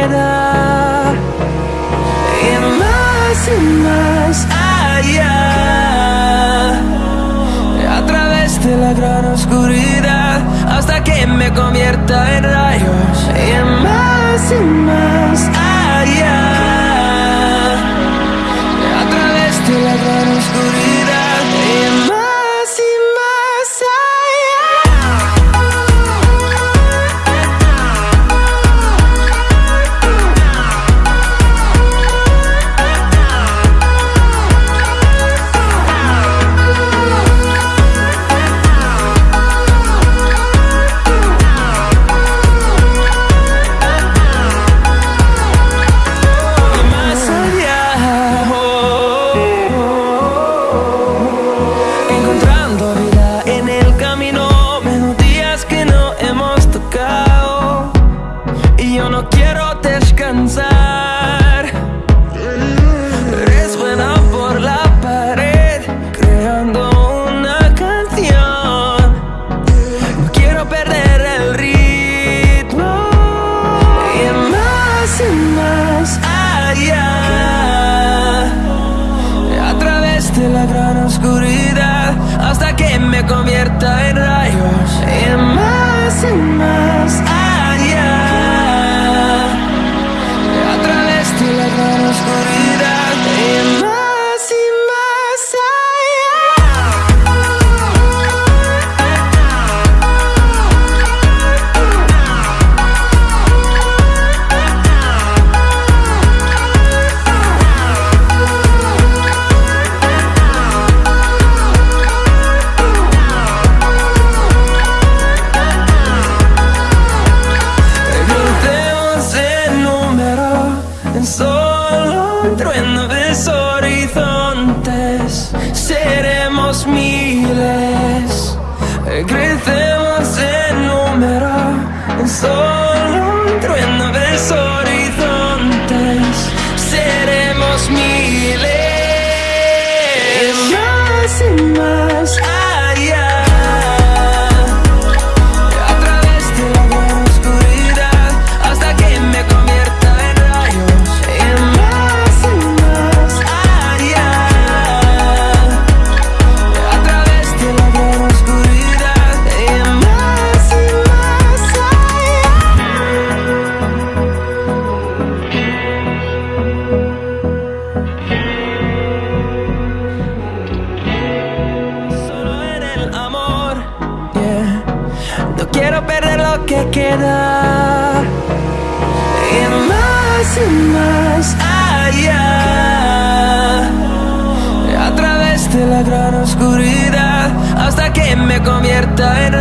queda. Y más y más allá. A través de la gran oscuridad. Hasta que me convierta en rayos. Y más y más allá. En el camino, melodías que no hemos tocado. Y yo no quiero descansar. Hasta que me convierta en rayos. Y más y más en solo un trueno de horizontes. Seremos miles. Crecemos en número en solo un quiero perder lo que queda. Y más y más allá. A través de la gran oscuridad. Hasta que me convierta en